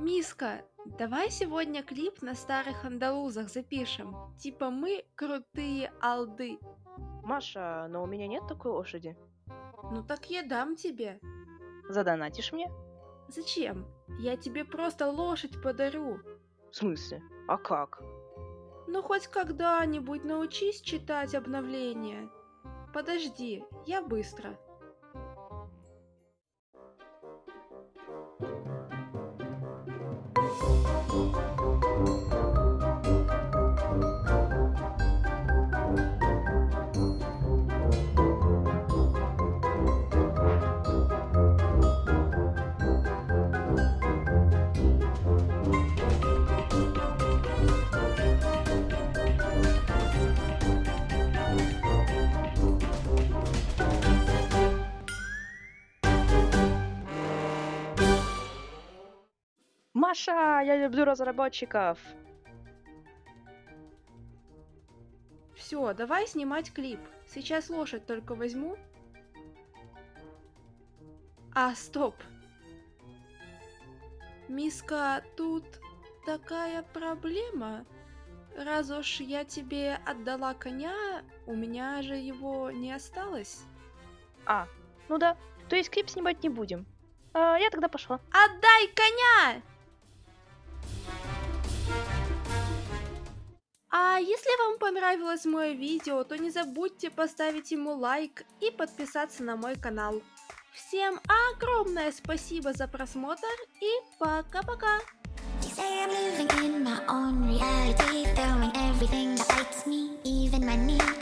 Миска, давай сегодня клип на старых андалузах запишем. Типа мы крутые алды. Маша, но у меня нет такой лошади. Ну так я дам тебе. Задонатишь мне? Зачем? Я тебе просто лошадь подарю. В смысле? А как? Ну хоть когда-нибудь научись читать обновления. Подожди, я быстро. Маша, я люблю разработчиков. Все, давай снимать клип. Сейчас лошадь только возьму. А, стоп. Миска, тут такая проблема. Раз уж я тебе отдала коня, у меня же его не осталось. А, ну да. То есть клип снимать не будем. А, я тогда пошла. Отдай коня! Если вам понравилось мое видео, то не забудьте поставить ему лайк и подписаться на мой канал. Всем огромное спасибо за просмотр и пока-пока! Even my knees.